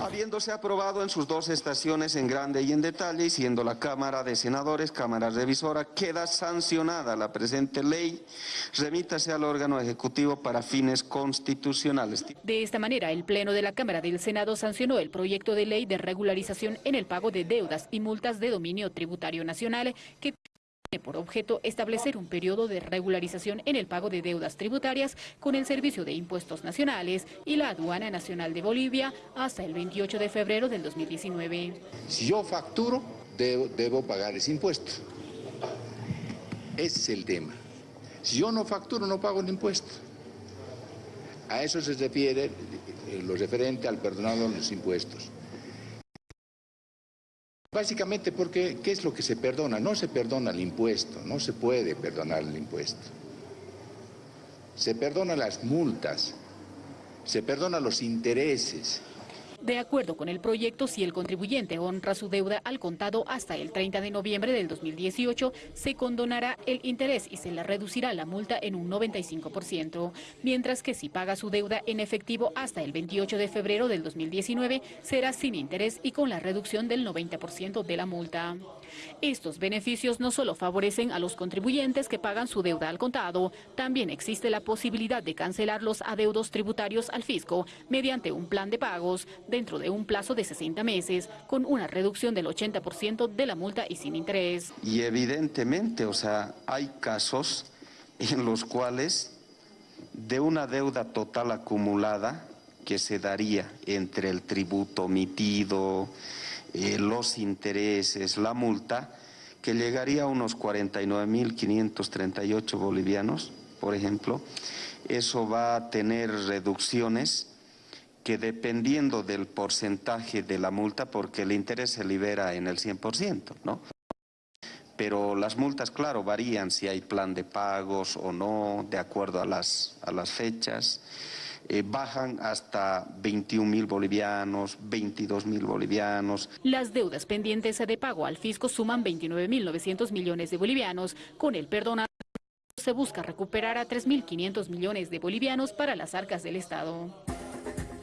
Habiéndose aprobado en sus dos estaciones en grande y en detalle, y siendo la Cámara de Senadores, Cámara Revisora, queda sancionada la presente ley, remítase al órgano ejecutivo para fines constitucionales. De esta manera, el Pleno de la Cámara del Senado sancionó el proyecto de ley de regularización en el pago de deudas y multas de dominio tributario nacional que tiene por objeto establecer un periodo de regularización en el pago de deudas tributarias con el Servicio de Impuestos Nacionales y la Aduana Nacional de Bolivia hasta el 28 de febrero del 2019. Si yo facturo, debo, pagar ese impuesto. Ese es el tema. Si yo no facturo, no pago el impuesto. A eso se refiere eh, lo referente al perdonado de los impuestos. Básicamente porque, ¿qué es lo que se perdona? No se perdona el impuesto, no se puede perdonar el impuesto. Se perdonan las multas, se perdonan los intereses, de acuerdo con el proyecto, si el contribuyente honra su deuda al contado hasta el 30 de noviembre del 2018, se condonará el interés y se le reducirá la multa en un 95%, mientras que si paga su deuda en efectivo hasta el 28 de febrero del 2019, será sin interés y con la reducción del 90% de la multa. Estos beneficios no solo favorecen a los contribuyentes que pagan su deuda al contado, también existe la posibilidad de cancelar los adeudos tributarios al fisco mediante un plan de pagos dentro de un plazo de 60 meses, con una reducción del 80% de la multa y sin interés. Y evidentemente, o sea, hay casos en los cuales de una deuda total acumulada que se daría entre el tributo omitido, eh, los intereses, la multa, que llegaría a unos 49.538 bolivianos, por ejemplo. Eso va a tener reducciones que dependiendo del porcentaje de la multa, porque el interés se libera en el 100%, ¿no? Pero las multas, claro, varían si hay plan de pagos o no, de acuerdo a las, a las fechas. Eh, bajan hasta 21 mil bolivianos, 22 mil bolivianos. Las deudas pendientes de pago al fisco suman 29 mil 900 millones de bolivianos. Con el perdón se busca recuperar a 3.500 millones de bolivianos para las arcas del Estado.